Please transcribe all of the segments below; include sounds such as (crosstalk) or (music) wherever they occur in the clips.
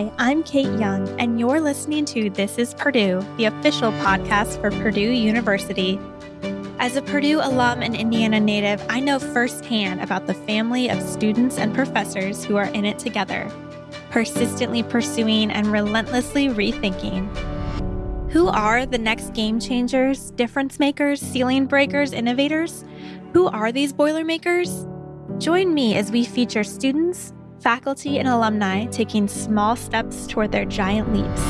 Hi, I'm Kate Young, and you're listening to This is Purdue, the official podcast for Purdue University. As a Purdue alum and Indiana native, I know firsthand about the family of students and professors who are in it together, persistently pursuing and relentlessly rethinking. Who are the next game changers, difference makers, ceiling breakers, innovators? Who are these Boilermakers? Join me as we feature students, faculty, and alumni taking small steps toward their giant leaps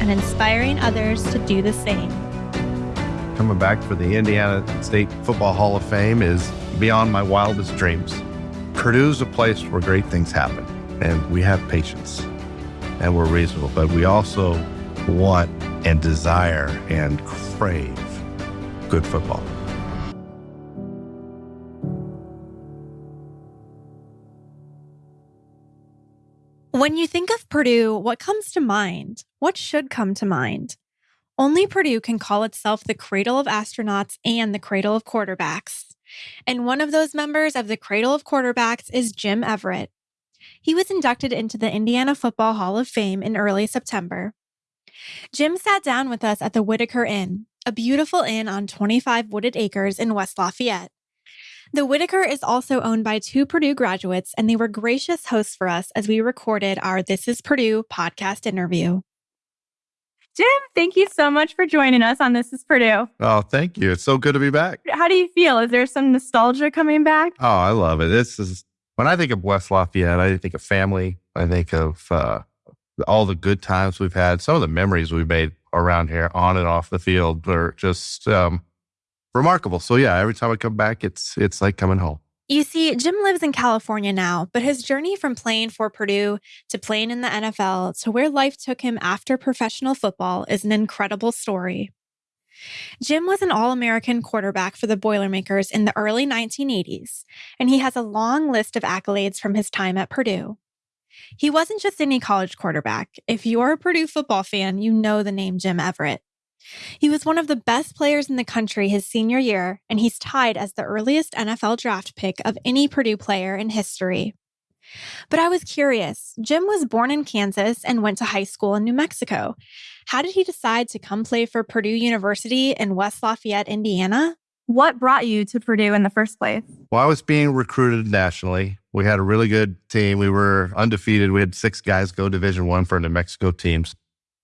and inspiring others to do the same. Coming back for the Indiana State Football Hall of Fame is beyond my wildest dreams. Purdue's a place where great things happen, and we have patience and we're reasonable, but we also want and desire and crave good football. When you think of Purdue, what comes to mind? What should come to mind? Only Purdue can call itself the cradle of astronauts and the cradle of quarterbacks. And one of those members of the cradle of quarterbacks is Jim Everett. He was inducted into the Indiana Football Hall of Fame in early September. Jim sat down with us at the Whitaker Inn, a beautiful inn on 25 wooded acres in West Lafayette. The Whitaker is also owned by two Purdue graduates, and they were gracious hosts for us as we recorded our This is Purdue podcast interview. Jim, thank you so much for joining us on This is Purdue. Oh, thank you. It's so good to be back. How do you feel? Is there some nostalgia coming back? Oh, I love it. This is when I think of West Lafayette, I think of family. I think of uh, all the good times we've had. Some of the memories we've made around here on and off the field are just um, remarkable. So yeah, every time I come back, it's it's like coming home. You see, Jim lives in California now, but his journey from playing for Purdue to playing in the NFL to where life took him after professional football is an incredible story. Jim was an All American quarterback for the Boilermakers in the early 1980s, and he has a long list of accolades from his time at Purdue. He wasn't just any college quarterback. If you're a Purdue football fan, you know the name Jim Everett. He was one of the best players in the country his senior year, and he's tied as the earliest NFL draft pick of any Purdue player in history. But I was curious. Jim was born in Kansas and went to high school in New Mexico. How did he decide to come play for Purdue University in West Lafayette, Indiana? What brought you to Purdue in the first place? Well, I was being recruited nationally. We had a really good team. We were undefeated. We had six guys go Division One for New Mexico teams,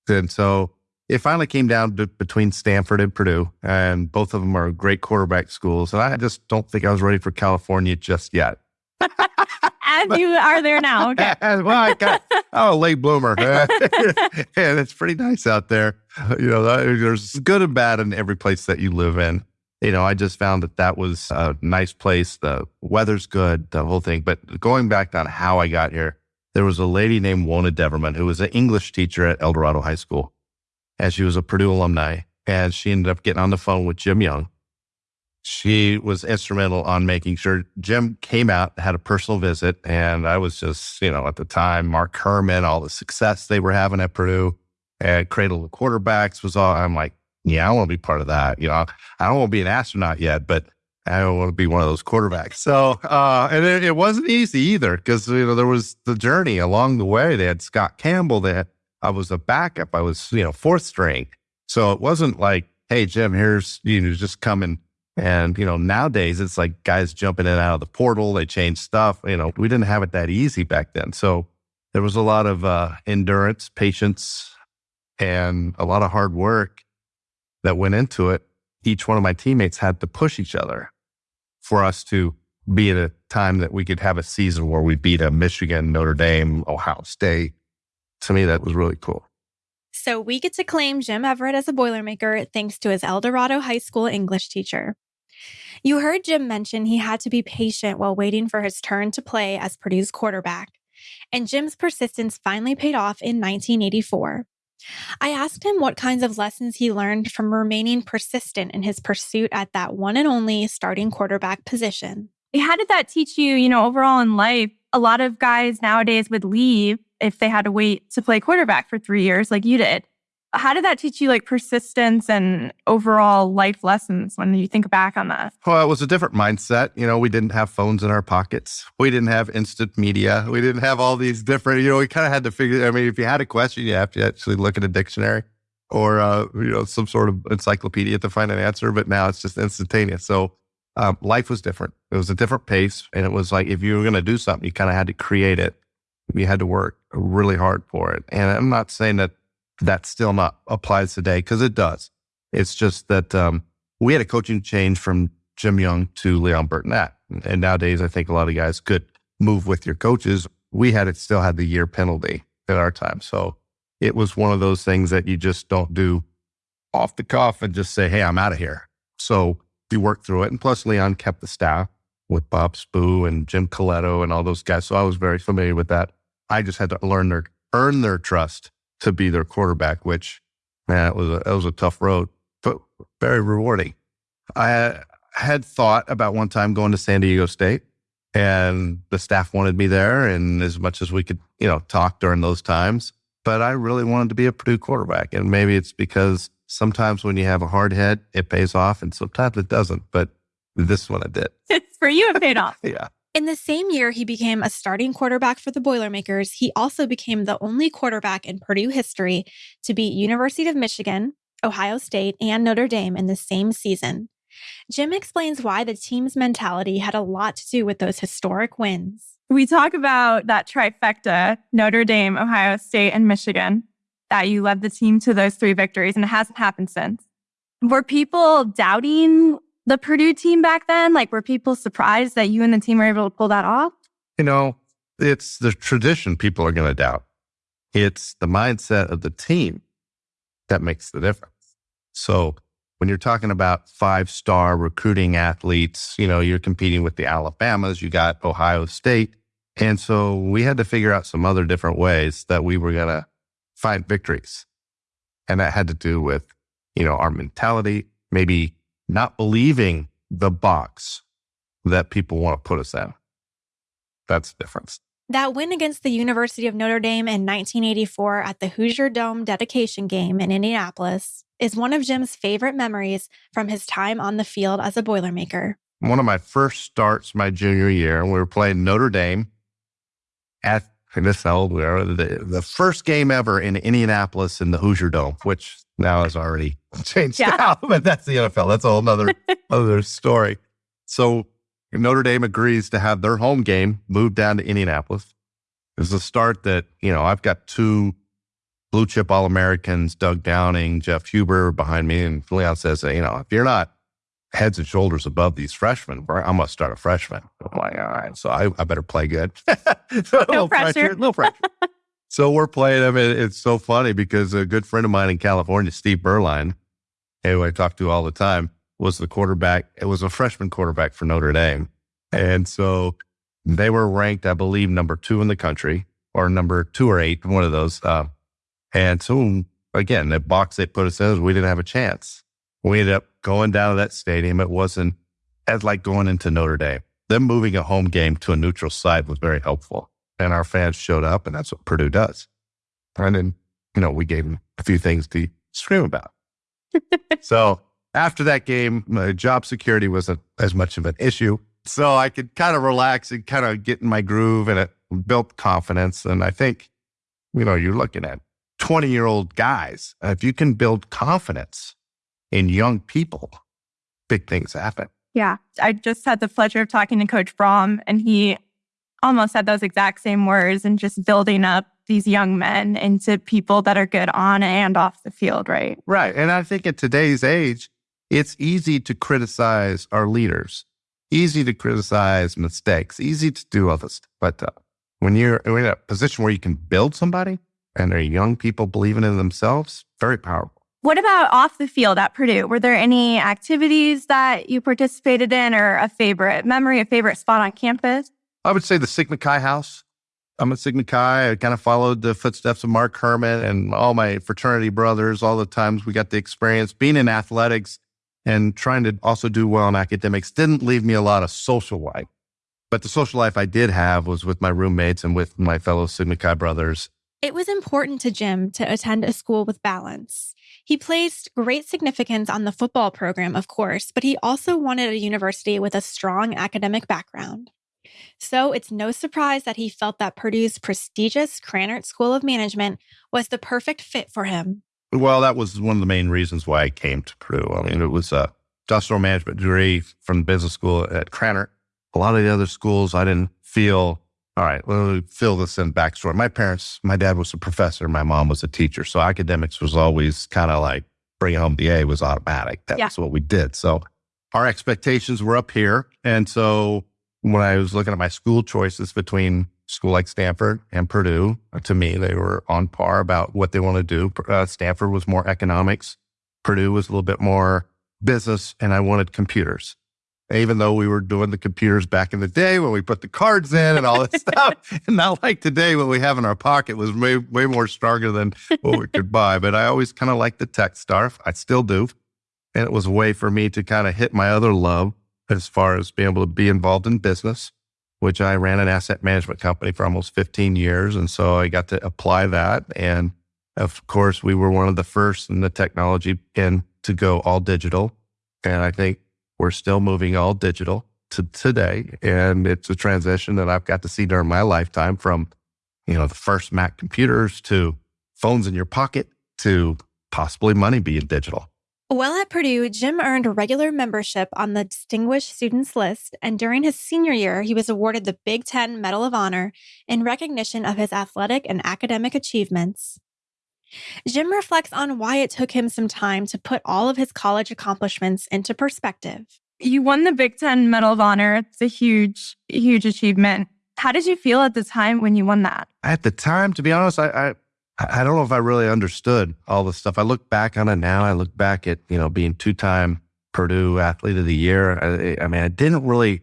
and so it finally came down to between Stanford and Purdue, and both of them are great quarterback schools. And I just don't think I was ready for California just yet. (laughs) As you are there now. Okay. (laughs) well, I got, I'm a late bloomer. (laughs) and it's pretty nice out there. You know, there's good and bad in every place that you live in. You know, I just found that that was a nice place. The weather's good, the whole thing. But going back on how I got here, there was a lady named Wona Deverman who was an English teacher at El Dorado High School and she was a Purdue alumni. And she ended up getting on the phone with Jim Young. She was instrumental on making sure Jim came out, had a personal visit. And I was just, you know, at the time, Mark Herrmann, all the success they were having at Purdue and Cradle of Quarterbacks was all, I'm like, yeah, I want to be part of that. You know, I don't want to be an astronaut yet, but I don't want to be one of those quarterbacks. So, uh, and it, it wasn't easy either because, you know, there was the journey along the way. They had Scott Campbell, they had I was a backup. I was, you know, fourth string. So it wasn't like, hey, Jim, here's, you know, just coming. And, you know, nowadays it's like guys jumping in and out of the portal. They change stuff. You know, we didn't have it that easy back then. So there was a lot of uh, endurance, patience, and a lot of hard work that went into it. Each one of my teammates had to push each other for us to be at a time that we could have a season where we beat a Michigan, Notre Dame, Ohio State, to me, that was really cool. So we get to claim Jim Everett as a Boilermaker thanks to his El Dorado High School English teacher. You heard Jim mention he had to be patient while waiting for his turn to play as Purdue's quarterback. And Jim's persistence finally paid off in 1984. I asked him what kinds of lessons he learned from remaining persistent in his pursuit at that one and only starting quarterback position. How did that teach you, you know, overall in life? A lot of guys nowadays would leave if they had to wait to play quarterback for three years, like you did. How did that teach you like persistence and overall life lessons when you think back on that? Well, it was a different mindset. You know, we didn't have phones in our pockets. We didn't have instant media. We didn't have all these different, you know, we kind of had to figure, I mean, if you had a question, you have to actually look at a dictionary or, uh, you know, some sort of encyclopedia to find an answer. But now it's just instantaneous. So um, life was different. It was a different pace. And it was like, if you were going to do something, you kind of had to create it. You had to work really hard for it. And I'm not saying that that still not applies today because it does. It's just that um, we had a coaching change from Jim Young to Leon Burtnett. And nowadays, I think a lot of guys could move with your coaches. We had it still had the year penalty at our time. So it was one of those things that you just don't do off the cuff and just say, hey, I'm out of here. So you work through it. And plus, Leon kept the staff with Bob Spoo and Jim Colletto and all those guys. So I was very familiar with that. I just had to learn their, earn their trust to be their quarterback, which man, it was a, it was a tough road, but very rewarding. I had thought about one time going to San Diego State, and the staff wanted me there, and as much as we could, you know, talk during those times. But I really wanted to be a Purdue quarterback, and maybe it's because sometimes when you have a hard head, it pays off, and sometimes it doesn't. But this one it did. (laughs) For you, it paid off. (laughs) yeah. In the same year he became a starting quarterback for the Boilermakers, he also became the only quarterback in Purdue history to beat University of Michigan, Ohio State, and Notre Dame in the same season. Jim explains why the team's mentality had a lot to do with those historic wins. We talk about that trifecta Notre Dame, Ohio State, and Michigan, that you led the team to those three victories, and it hasn't happened since. Were people doubting the Purdue team back then? Like, were people surprised that you and the team were able to pull that off? You know, it's the tradition people are going to doubt. It's the mindset of the team that makes the difference. So when you're talking about five star recruiting athletes, you know, you're competing with the Alabamas, you got Ohio State. And so we had to figure out some other different ways that we were going to find victories. And that had to do with, you know, our mentality, maybe not believing the box that people want to put us in. That's the difference. That win against the University of Notre Dame in 1984 at the Hoosier Dome dedication game in Indianapolis is one of Jim's favorite memories from his time on the field as a Boilermaker. One of my first starts my junior year, we were playing Notre Dame at this how old we are. The, the first game ever in Indianapolis in the Hoosier Dome, which now has already (laughs) changed yeah. (laughs) out, but that's the NFL. That's a whole other, (laughs) other story. So Notre Dame agrees to have their home game moved down to Indianapolis. It's a start that, you know, I've got two blue chip All Americans, Doug Downing, Jeff Huber behind me. And Leon says, you know, if you're not heads and shoulders above these freshmen, I'm going to start a freshman. I'm like, all right, so I, I better play good. (laughs) no pressure. pressure. No pressure. (laughs) so we're playing them. And it's so funny because a good friend of mine in California, Steve Beuerlein, who I talk to all the time, was the quarterback. It was a freshman quarterback for Notre Dame. And so they were ranked, I believe, number two in the country or number two or eight, one of those. Uh, and so again, the box they put us in, we didn't have a chance. We ended up going down to that stadium. It wasn't as like going into Notre Dame. Them moving a home game to a neutral site was very helpful. And our fans showed up, and that's what Purdue does. And then, you know, we gave them a few things to scream about. (laughs) so after that game, my job security wasn't as much of an issue. So I could kind of relax and kind of get in my groove and it built confidence. And I think, you know, you're looking at 20 year old guys. If you can build confidence in young people, big things happen. Yeah. I just had the pleasure of talking to Coach Brohm, and he almost said those exact same words and just building up these young men into people that are good on and off the field, right? Right. And I think at today's age, it's easy to criticize our leaders, easy to criticize mistakes, easy to do all this. But uh, when you're in a position where you can build somebody and they're young people believing in themselves, very powerful. What about off the field at Purdue? Were there any activities that you participated in or a favorite memory, a favorite spot on campus? I would say the Sigma Chi house. I'm a Sigma Chi. I kind of followed the footsteps of Mark Herrmann and all my fraternity brothers. All the times we got the experience being in athletics and trying to also do well in academics didn't leave me a lot of social life. But the social life I did have was with my roommates and with my fellow Sigma Chi brothers It was important to Jim to attend a school with balance. He placed great significance on the football program, of course, but he also wanted a university with a strong academic background. So it's no surprise that he felt that Purdue's prestigious Krannert School of Management was the perfect fit for him. Well, that was one of the main reasons why I came to Purdue. I mean, it was a industrial management degree from the business school at Krannert. A lot of the other schools, I didn't feel, all right, let me fill this in backstory. My parents, my dad was a professor, my mom was a teacher. So academics was always kind of like bring home the A was automatic. That's yeah. what we did. So our expectations were up here. And so when I was looking at my school choices between school like Stanford and Purdue, uh, to me, they were on par about what they want to do. Uh, Stanford was more economics. Purdue was a little bit more business, and I wanted computers. Even though we were doing the computers back in the day when we put the cards in and all this (laughs) stuff, and not like today what we have in our pocket was way, way more stronger than what we could buy. But I always kind of liked the tech stuff. I still do. And it was a way for me to kind of hit my other love as far as being able to be involved in business, which I ran an asset management company for almost 15 years. And so I got to apply that. And of course, we were one of the first in the technology in to go all digital. And I think we're still moving all digital to today. And it's a transition that I've got to see during my lifetime from, you know, the first Mac computers to phones in your pocket to possibly money being digital. While at Purdue, Jim earned a regular membership on the Distinguished Students List, and during his senior year, he was awarded the Big Ten Medal of Honor in recognition of his athletic and academic achievements. Jim reflects on why it took him some time to put all of his college accomplishments into perspective. You won the Big Ten Medal of Honor. It's a huge, huge achievement. How did you feel at the time when you won that? At the time, to be honest, I, I I don't know if I really understood all the stuff. I look back on it now. I look back at, you know, being two time Purdue athlete of the year. I, I, mean, I didn't really,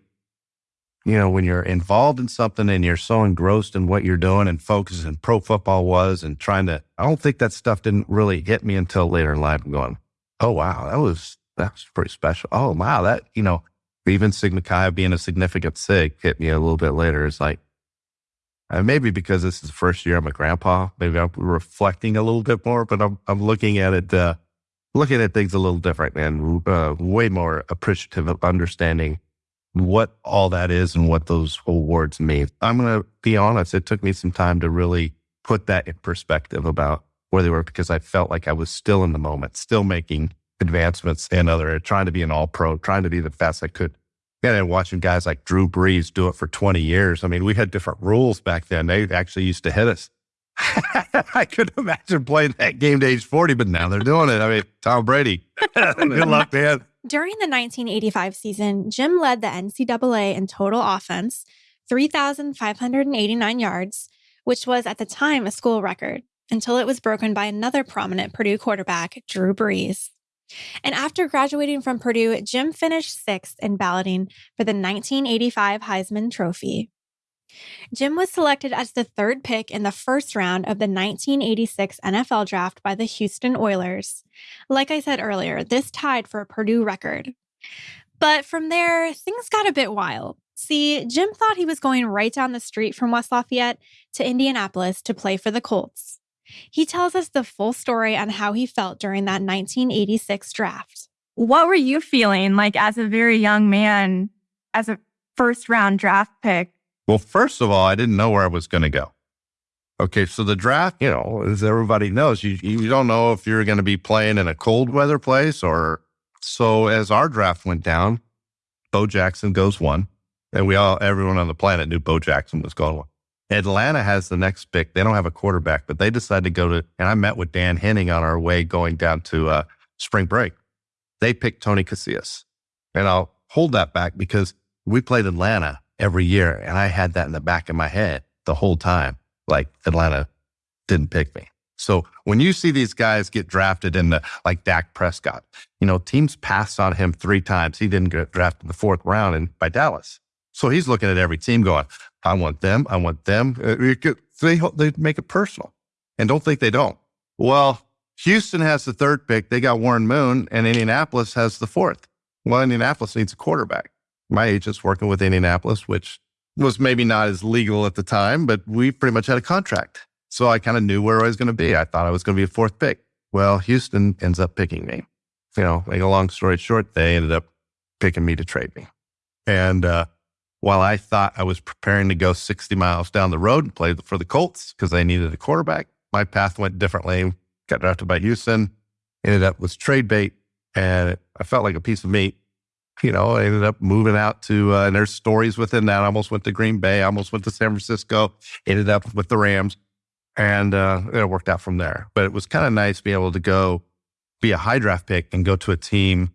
you know, when you're involved in something and you're so engrossed in what you're doing and focused and pro football was and trying to, I don't think that stuff didn't really hit me until later in life. I'm going, oh, wow, that was, that was pretty special. Oh, wow, that, you know, even Sigma Chi being a significant SIG hit me a little bit later. It's like, and maybe because this is the first year I'm a grandpa, maybe I'm reflecting a little bit more, but I'm, I'm looking at it, uh, looking at things a little different and uh, way more appreciative of understanding what all that is and what those awards mean. I'm going to be honest, it took me some time to really put that in perspective about where they were because I felt like I was still in the moment, still making advancements and other, trying to be an all pro, trying to be the best I could and then watching guys like Drew Brees do it for 20 years. I mean, we had different rules back then. They actually used to hit us. (laughs) I could imagine playing that game to age 40, but now they're doing it. I mean, Tom Brady. (laughs) Good luck, man. During the 1985 season, Jim led the NCAA in total offense, 3,589 yards, which was at the time a school record, until it was broken by another prominent Purdue quarterback, Drew Brees. And after graduating from Purdue, Jim finished sixth in balloting for the 1985 Heisman Trophy. Jim was selected as the third pick in the first round of the 1986 NFL draft by the Houston Oilers. Like I said earlier, this tied for a Purdue record. But from there, things got a bit wild. See, Jim thought he was going right down the street from West Lafayette to Indianapolis to play for the Colts. He tells us the full story on how he felt during that 1986 draft. What were you feeling like as a very young man, as a first round draft pick? Well, first of all, I didn't know where I was going to go. Okay, so the draft, you know, as everybody knows, you, you don't know if you're going to be playing in a cold weather place or so. As our draft went down, Bo Jackson goes one, and we all, everyone on the planet knew Bo Jackson was going one. Atlanta has the next pick. They don't have a quarterback, but they decided to go to, and I met with Dan Henning on our way going down to uh, spring break. They picked Tony Casillas. And I'll hold that back because we played Atlanta every year. And I had that in the back of my head the whole time. Like Atlanta didn't pick me. So when you see these guys get drafted in the, like Dak Prescott, you know, teams passed on him three times. He didn't get drafted in the fourth round and by Dallas. So he's looking at every team going, I want them. I want them. Uh, they, they make it personal and don't think they don't. Well, Houston has the third pick. They got Warren Moon and Indianapolis has the fourth. Well, Indianapolis needs a quarterback. My agent's working with Indianapolis, which was maybe not as legal at the time, but we pretty much had a contract. So I kind of knew where I was going to be. I thought I was going to be a fourth pick. Well, Houston ends up picking me. You know, make a long story short, they ended up picking me to trade me. And uh, while I thought I was preparing to go 60 miles down the road and play for the Colts because they needed a quarterback, my path went differently. Got drafted by Houston, ended up with trade bait, and I felt like a piece of meat. You know, I ended up moving out to, uh, and there's stories within that. I almost went to Green Bay, I almost went to San Francisco, ended up with the Rams, and uh, it worked out from there. But it was kind of nice being able to go be a high draft pick and go to a team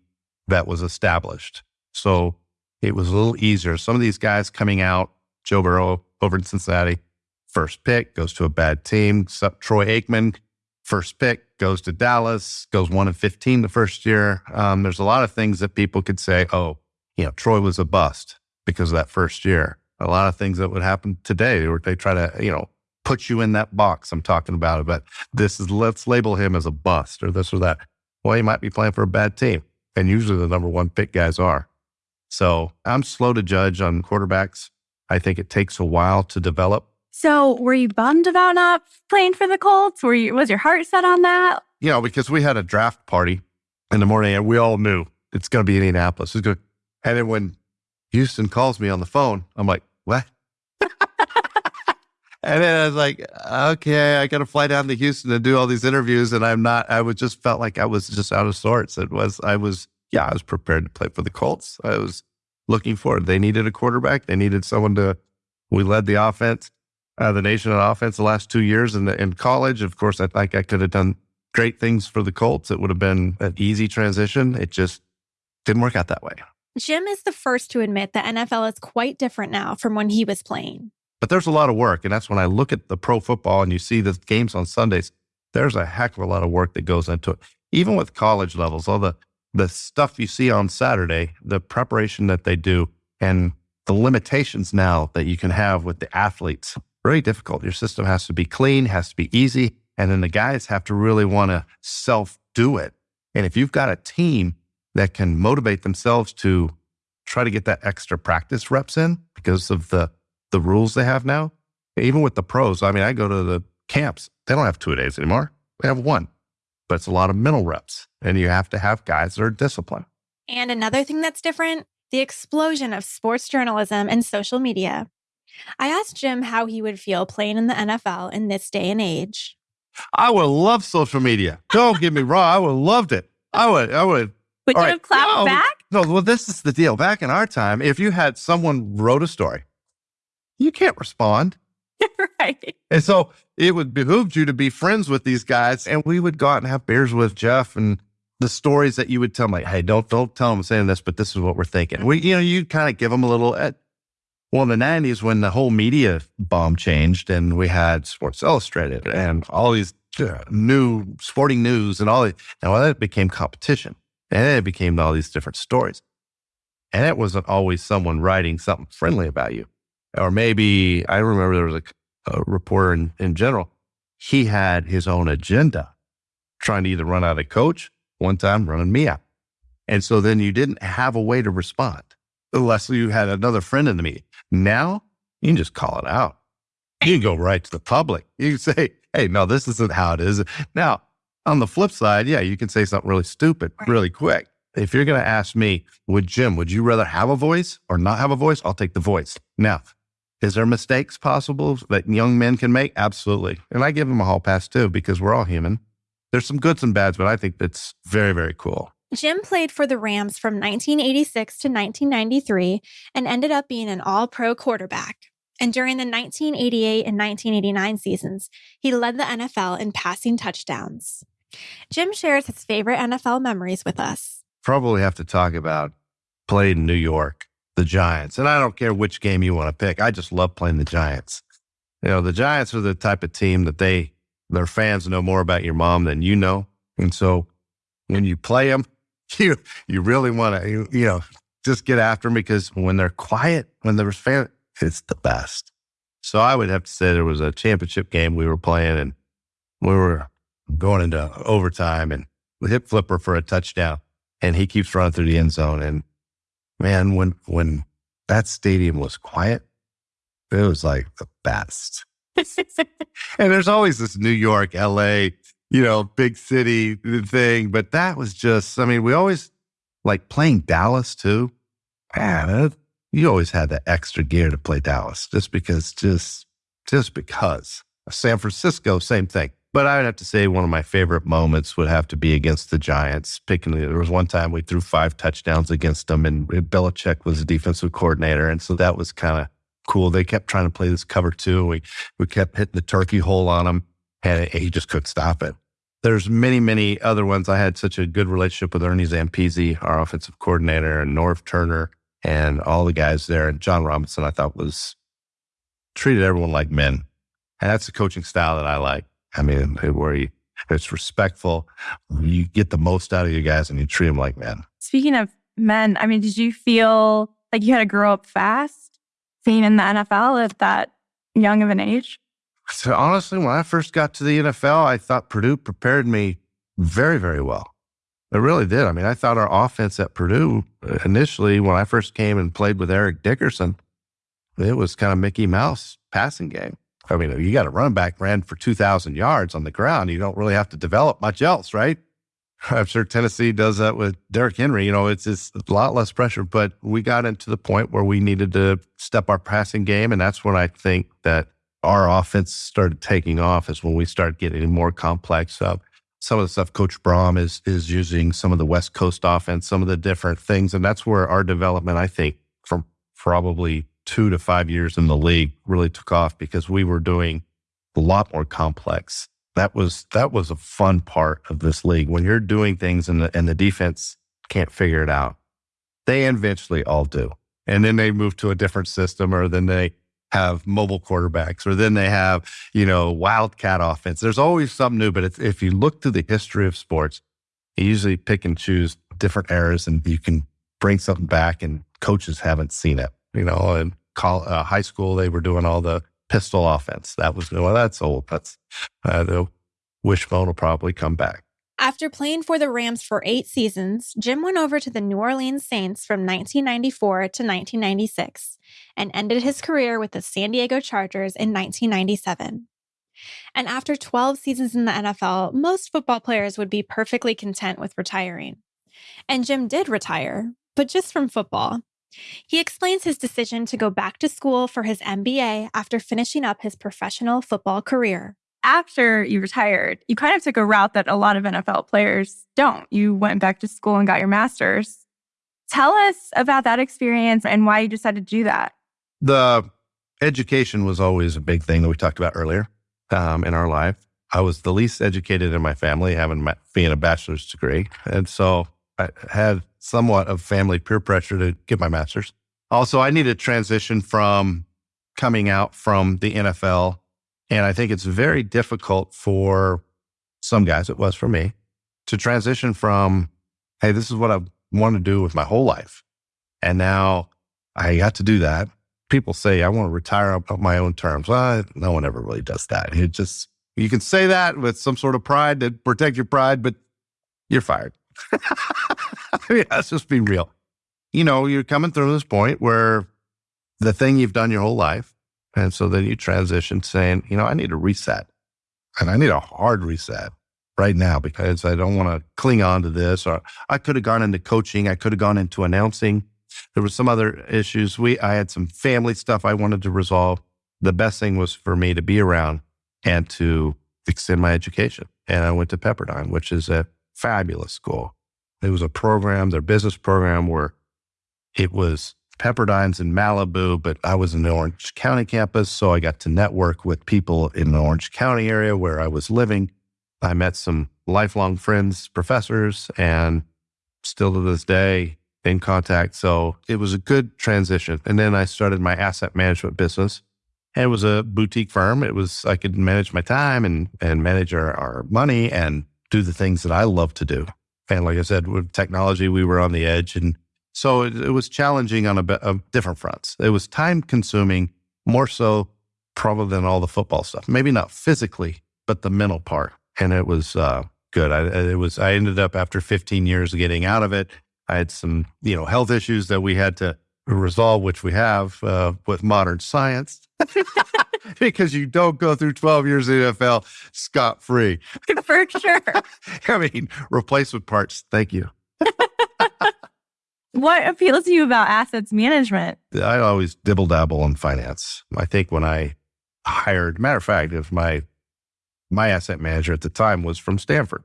that was established. So it was a little easier. Some of these guys coming out, Joe Burrow over in Cincinnati, first pick goes to a bad team. Troy Aikman, first pick goes to Dallas, goes one and 15 the first year. Um, there's a lot of things that people could say, oh, you know, Troy was a bust because of that first year. A lot of things that would happen today where they try to, you know, put you in that box I'm talking about it. But this is, let's label him as a bust or this or that. Well, he might be playing for a bad team. And usually the number one pick guys are. So I'm slow to judge on quarterbacks. I think it takes a while to develop. So were you bummed about not playing for the Colts? Were you was your heart set on that? You know, because we had a draft party in the morning and we all knew it's gonna be Indianapolis. It's. And then when Houston calls me on the phone, I'm like, what? (laughs) and then I was like, okay, I got to fly down to Houston and do all these interviews. And I'm not, I was just felt like I was just out of sorts. It was, I was yeah, I was prepared to play for the Colts. I was looking forward. They needed a quarterback. They needed someone to. We led the offense, uh, the nation on offense the last two years in, the, in college. Of course, I think I could have done great things for the Colts. It would have been an easy transition. It just didn't work out that way. Jim is the first to admit the NFL is quite different now from when he was playing. But there's a lot of work. And that's when I look at the pro football and you see the games on Sundays, there's a heck of a lot of work that goes into it. Even with college levels, all the the stuff you see on Saturday, the preparation that they do, and the limitations now that you can have with the athletes, very difficult. Your system has to be clean, has to be easy. And then the guys have to really want to self do it. And if you've got a team that can motivate themselves to try to get that extra practice reps in because of the, the rules they have now, even with the pros, I mean, I go to the camps, they don't have two days anymore. They have one but it's a lot of mental reps. And you have to have guys that are disciplined. And another thing that's different the explosion of sports journalism and social media. I asked Jim how he would feel playing in the NFL in this day and age. I would love social media. Don't get me wrong. I would have loved it. I would, I would. Would you right. have clapped no, back? No, well, this is the deal. Back in our time, if you had someone wrote a story, you can't respond. (laughs) right. And so it would behoove you to be friends with these guys. And we would go out and have beers with Jeff and the stories that you would tell like, hey, don't don't tell them I'm saying this, but this is what we're thinking. We, you know, you kind of give them a little. Eh, Well, in the '90s, when the whole media bomb changed, and we had Sports Illustrated and all these new sporting news and all that, and now that became competition, and then it became all these different stories, and it wasn't always someone writing something friendly about you or maybe I remember there was a, a reporter in, in general. He had his own agenda, trying to either run out a coach, one time running me out. And so then you didn't have a way to respond unless you had another friend in the meeting. Now you can just call it out. You can go right to the public. You can say, hey, no, this isn't how it is. Now, on the flip side, yeah, you can say something really stupid right. really quick. If you're going to ask me, would Jim, would you rather have a voice or not have a voice? I'll take the voice. Now, is there mistakes possible that young men can make? Absolutely. And I give them a hall pass too, because we're all human. There's some goods and bads, but I think that's very, very cool. Jim played for the Rams from 1986 to 1993 and ended up being an all pro quarterback. And during the 1988 and 1989 seasons, he led the NFL in passing touchdowns. Jim shares his favorite NFL memories with us. Probably have to talk about played in New York the Giants. And I don't care which game you want to pick. I just love playing the Giants. You know, the Giants are the type of team that they, their fans know more about your mom than you know. And so when you play them, (laughs) you, you really want to, you, you, know, just get after them because when they're quiet, when there's fan, it's the best. So I would have to say there was a championship game we were playing and we were going into overtime and the hip flipper for a touchdown. And he keeps running through the end zone. And man, when when that stadium was quiet, it was like the best. (laughs) and there's always this New York, LA, you know, big city thing. But that was just, I mean, we always like playing Dallas too. Man, you always had that extra gear to play Dallas just because, just, just because. San Francisco, same thing. But I would have to say one of my favorite moments would have to be against the Giants. Picking there was one time we threw five touchdowns against them, and Belichick was the defensive coordinator, and so that was kind of cool. They kept trying to play this cover two. We we kept hitting the turkey hole on him, and he just couldn't stop it. There's many, many other ones. I had such a good relationship with Ernie Zampese, our offensive coordinator, and Norv Turner, and all the guys there. And John Robinson, I thought was treated everyone like men, and that's the coaching style that I like. I mean, where you, it's respectful. You get the most out of your guys and you treat them like men. Speaking of men, I mean, did you feel like you had to grow up fast being in the NFL at that young of an age? So honestly, when I first got to the NFL, I thought Purdue prepared me very, very well. It really did. I mean, I thought our offense at Purdue uh, initially, when I first came and played with Eric Dickerson, it was kind of Mickey Mouse passing game. I mean, you got a running back ran for 2,000 yards on the ground. You don't really have to develop much else, right? (laughs) I'm sure Tennessee does that with Derrick Henry. You know, it's just a lot less pressure, but we got into the point where we needed to step our passing game. And that's when I think that our offense started taking off is when we started getting more complex. Some of the stuff Coach Brohm is is using, some of the West Coast offense, some of the different things. And that's where our development, I think, from probably two to five years in the league really took off because we were doing a lot more complex. That was that was a fun part of this league. When you're doing things and the and the defense can't figure it out, they eventually all do. And then they move to a different system or then they have mobile quarterbacks or then they have, you know, wildcat offense. There's always something new. But if you look through the history of sports, you usually pick and choose different eras and you can bring something back and coaches haven't seen it you know, in call, uh, high school, they were doing all the pistol offense. That was, well, that's old. That's, uh, the wishbone will probably come back. After playing for the Rams for eight seasons, Jim went over to the New Orleans Saints from 1994 to 1996 and ended his career with the San Diego Chargers in 1997. And after 12 seasons in the NFL, most football players would be perfectly content with retiring. And Jim did retire, but just from football. He explains his decision to go back to school for his MBA after finishing up his professional football career. After you retired, you kind of took a route that a lot of NFL players don't. You went back to school and got your master's. Tell us about that experience and why you decided to do that. The education was always a big thing that we talked about earlier um, in our life. I was the least educated in my family, having my, being a bachelor's degree, and so I had somewhat of family peer pressure to get my master's. Also, I needed to transition from coming out from the NFL. And I think it's very difficult for some guys, it was for me, to transition from, hey, this is what I want to do with my whole life. And now I got to do that. People say, I want to retire on my own terms. Well, no one ever really does that. It just, you can say that with some sort of pride to protect your pride, but you're fired. I mean, let's just be real. You know, you're coming through this point where the thing you've done your whole life. And so then you transition saying, you know, I need a reset and I need a hard reset right now because I don't want to cling on to this. Or I could have gone into coaching. I could have gone into announcing. There were some other issues. We, I had some family stuff I wanted to resolve. The best thing was for me to be around and to extend my education. And I went to Pepperdine, which is a fabulous school. It was a program, their business program, where it was Pepperdine's in Malibu, but I was in the Orange County campus. So I got to network with people in the Orange County area where I was living. I met some lifelong friends, professors, and still to this day in contact. So it was a good transition. And then I started my asset management business. And it was a boutique firm. It was, I could manage my time and, and manage our, our money and do the things that I love to do. And like I said, with technology, we were on the edge. And so it, it was challenging on a, bit of different fronts. It was time consuming, more so probably than all the football stuff. Maybe not physically, but the mental part. And it was uh, good. I, it was, I ended up after 15 years of getting out of it. I had some, you know, health issues that we had to resolve, which we have uh, with modern science, (laughs) because you don't go through 12 years in the NFL scot free. (laughs) For sure. (laughs) I mean, replacement parts. Thank you. What appeals to you about assets management? I always dibble dabble in finance. I think when I hired, matter of fact, if my my asset manager at the time was from Stanford,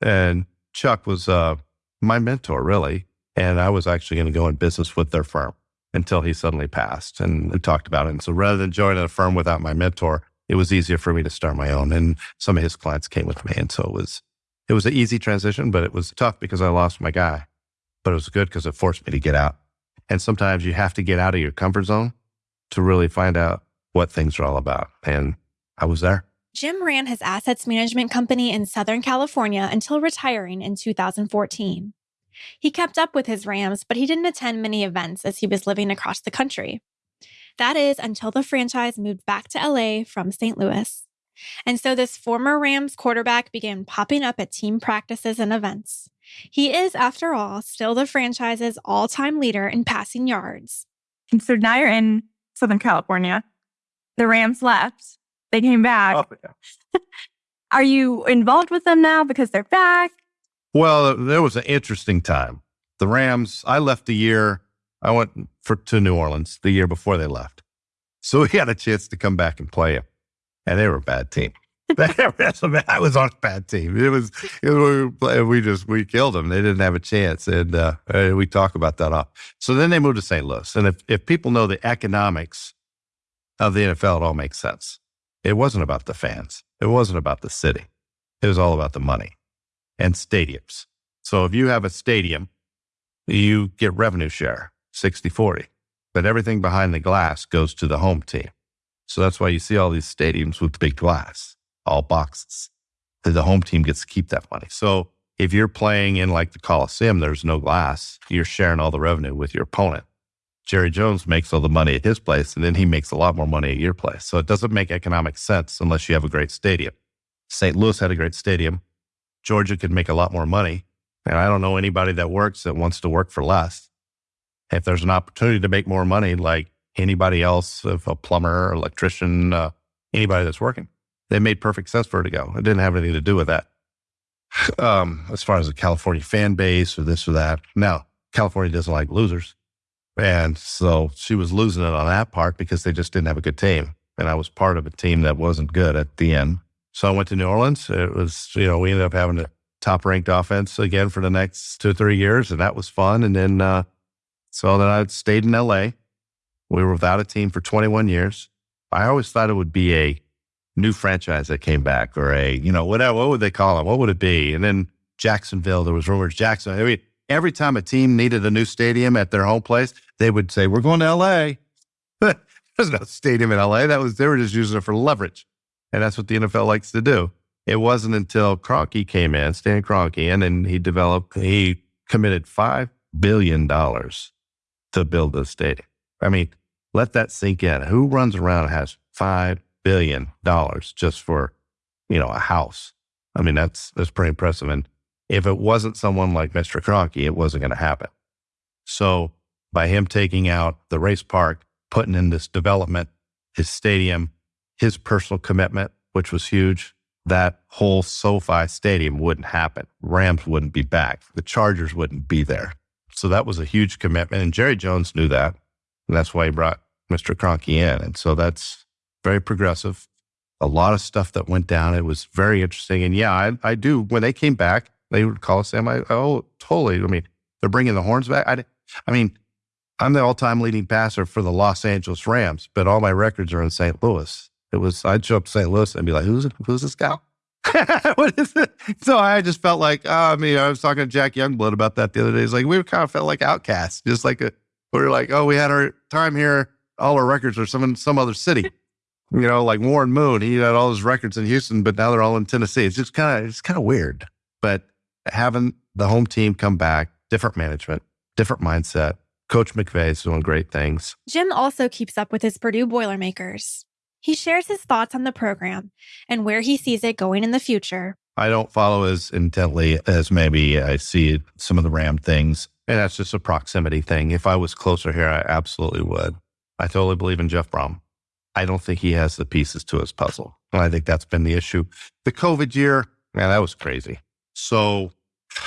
and Chuck was uh, my mentor, really. And I was actually going to go in business with their firm until he suddenly passed and we talked about it. And so rather than joining a firm without my mentor, it was easier for me to start my own. And some of his clients came with me. And so it was, it was an easy transition, but it was tough because I lost my guy. But it was good because it forced me to get out. And sometimes you have to get out of your comfort zone to really find out what things are all about. And I was there. Jim ran his assets management company in Southern California until retiring in 2014. He kept up with his Rams, but he didn't attend many events as he was living across the country. That is until the franchise moved back to LA from St. Louis. And so this former Rams quarterback began popping up at team practices and events. He is, after all, still the franchise's all time leader in passing yards. And so now you're in Southern California. The Rams left, they came back. Oh, yeah. (laughs) Are you involved with them now because they're back? Well, there was an interesting time. The Rams, I left the year, I went for, to New Orleans the year before they left. So (laughs) we had a chance to come back and play them. And they were a bad team. (laughs) I was on a bad team. It was, it was, we just we killed them. They didn't have a chance, and uh, we talk about that off. So then they moved to St. Louis, and if if people know the economics of the NFL, it all makes sense. It wasn't about the fans. It wasn't about the city. It was all about the money and stadiums. So if you have a stadium, you get revenue share 60 40, but everything behind the glass goes to the home team. So that's why you see all these stadiums with big glass, all boxes. The home team gets to keep that money. So if you're playing in like the Coliseum, there's no glass, you're sharing all the revenue with your opponent. Jerry Jones makes all the money at his place, and then he makes a lot more money at your place. So it doesn't make economic sense unless you have a great stadium. St. Louis had a great stadium. Georgia could make a lot more money. And I don't know anybody that works that wants to work for less. If there's an opportunity to make more money, like anybody else, if a plumber, electrician, uh, anybody that's working, they made perfect sense for her to go. It didn't have anything to do with that. Um, as far as the California fan base or this or that. Now, California doesn't like losers. And so she was losing it on that part because they just didn't have a good team. And I was part of a team that wasn't good at the end. So I went to New Orleans. It was, you know, we ended up having a top ranked offense again for the next two or three years. And that was fun. And then, uh, so then I stayed in LA. We were without a team for 21 years. I always thought it would be a new franchise that came back or a, you know, whatever, what would they call it? What would it be? And then Jacksonville, there was rumors Jackson. I mean, every time a team needed a new stadium at their home place, they would say, "We're going to LA." (laughs) There's no stadium in LA. That was they were just using it for leverage, and that's what the NFL likes to do. It wasn't until Kroenke came in, Stan Kroenke, and then he developed. He committed five billion dollars to build this stadium. I mean, let that sink in. Who runs around and has five billion dollars just for you know a house? I mean, that's that's pretty impressive. And if it wasn't someone like Mr. Kroenke, it wasn't going to happen. So by him taking out the race park, putting in this development, his stadium, his personal commitment, which was huge, that whole SoFi stadium wouldn't happen. Rams wouldn't be back. The Chargers wouldn't be there. So that was a huge commitment. And Jerry Jones knew that. And that's why he brought Mr. Kroenke in. And so that's very progressive. A lot of stuff that went down. It was very interesting. And yeah, I, I do. When they came back, they would call us. Am I? Oh, totally. I mean, they're bringing the horns back. I, I mean, I'm the all-time leading passer for the Los Angeles Rams, but all my records are in St. Louis. It was I'd show up to St. Louis and be like, "Who's who's this guy? (laughs) what is it?" So I just felt like, oh, I mean, I was talking to Jack Youngblood about that the other day. He's like, we kind of felt like outcasts, just like a, we were like, oh, we had our time here. All our records are some in some other city. You know, like Warren Moon, he had all his records in Houston, but now they're all in Tennessee. It's just kind of it's kind of weird. But having the home team come back, different management, different mindset. Coach McVay is doing great things. Jim also keeps up with his Purdue Boilermakers. He shares his thoughts on the program and where he sees it going in the future. I don't follow as intently as maybe I see some of the Ram things. And that's just a proximity thing. If I was closer here, I absolutely would. I totally believe in Jeff Brohm. I don't think he has the pieces to his puzzle. And I think that's been the issue. The COVID year, man, that was crazy. So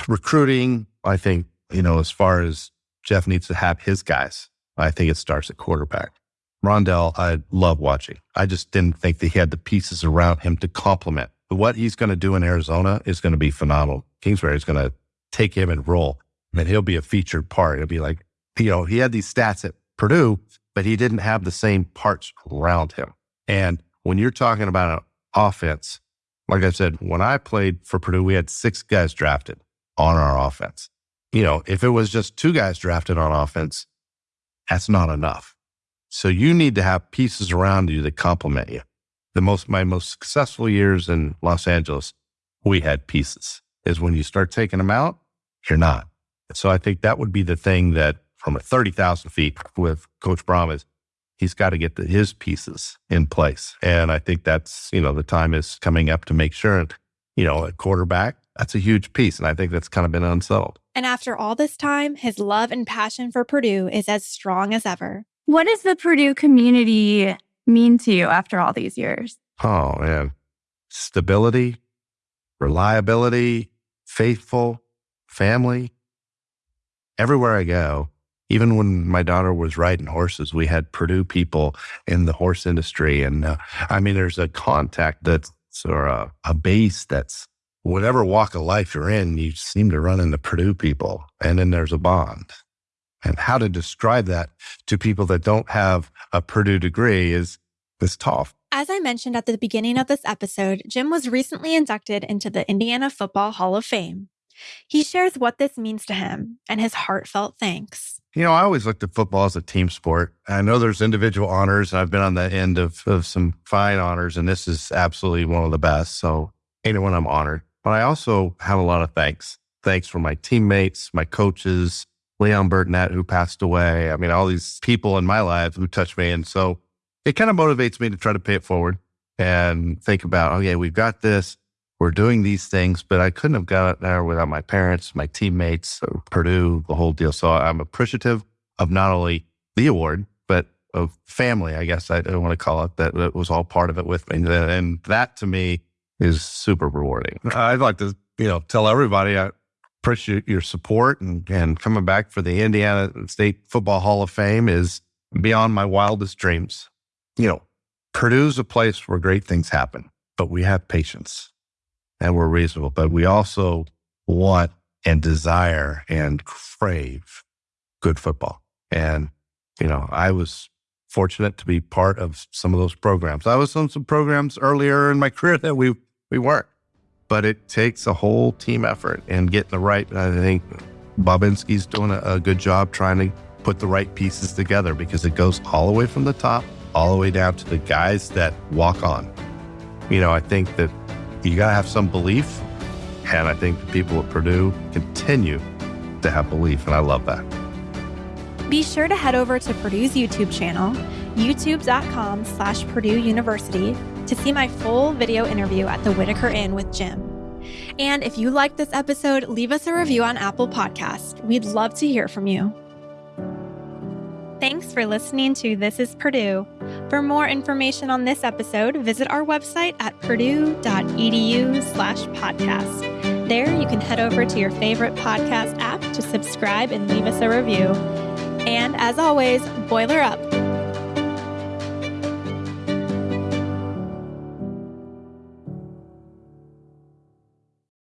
recruiting, I think, you know, as far as Jeff needs to have his guys, I think it starts at quarterback. Rondale, I love watching. I just didn't think that he had the pieces around him to complement. But what he's going to do in Arizona is going to be phenomenal. Kingsbury is going to take him and roll. Mean, he'll be a featured part. It'll be like, you know, he had these stats at Purdue, but he didn't have the same parts around him. And when you're talking about an offense, like I said, when I played for Purdue, we had six guys drafted on our offense. You know, if it was just two guys drafted on offense, that's not enough. So you need to have pieces around you that complement you. The most, my most successful years in Los Angeles, we had pieces. Is when you start taking them out, you're not. So I think that would be the thing that from a 30,000 feet with Coach Brohm is he's got to get the, his pieces in place. And I think that's, you know, the time is coming up to make sure, you know, a quarterback, that's a huge piece. And I think that's kind of been unsettled. And after all this time, his love and passion for Purdue is as strong as ever. What does the Purdue community mean to you after all these years? Oh, man. Stability, reliability, faithful, family. Everywhere I go, even when my daughter was riding horses, we had Purdue people in the horse industry. And uh, I mean, there's a contact that's or a, a base that's whatever walk of life you're in, you seem to run into Purdue people. And then there's a bond. And how to describe that to people that don't have a Purdue degree is, is tough. As I mentioned at the beginning of this episode, Jim was recently inducted into the Indiana Football Hall of Fame. He shares what this means to him and his heartfelt thanks. You know, I always looked at football as a team sport. I know there's individual honors. and I've been on the end of, of some fine honors, and this is absolutely one of the best. So, anyone I'm honored. But I also have a lot of thanks. Thanks for my teammates, my coaches, Leon Burtnett, who passed away. I mean, all these people in my life who touched me. And so it kind of motivates me to try to pay it forward and think about, okay, oh, we've got this we're doing these things, but I couldn't have got there without my parents, my teammates, uh, Purdue, the whole deal. So I'm appreciative of not only the award, but of family, I guess I don't want to call it that. It was all part of it with me. And that to me is super rewarding. I'd like to, you know, tell everybody I appreciate your support and, and coming back for the Indiana State Football Hall of Fame is beyond my wildest dreams. You know, Purdue's a place where great things happen, but we have patience and we're reasonable, but we also want and desire and crave good football. And, you know, I was fortunate to be part of some of those programs. I was on some programs earlier in my (laughs) career that we, we weren't, but it takes a whole team effort and getting the right. I think Bobinski's doing a, a good job trying to put the right pieces together because it goes all the way from the top, all the way down to the guys that walk on. You know, I think that you got to have some belief. And I think the people at Purdue continue to have belief. And I love that. Be sure to head over to Purdue's YouTube channel, youtube.com slash Purdue University, to see my full video interview at the Whitaker Inn with Jim. And if you liked this episode, leave us a review on Apple Podcast. We'd love to hear from you. Thanks for listening to This is Purdue. For more information on this episode, visit our website at purdue.edu slash podcast. There you can head over to your favorite podcast app to subscribe and leave us a review. And as always, boiler up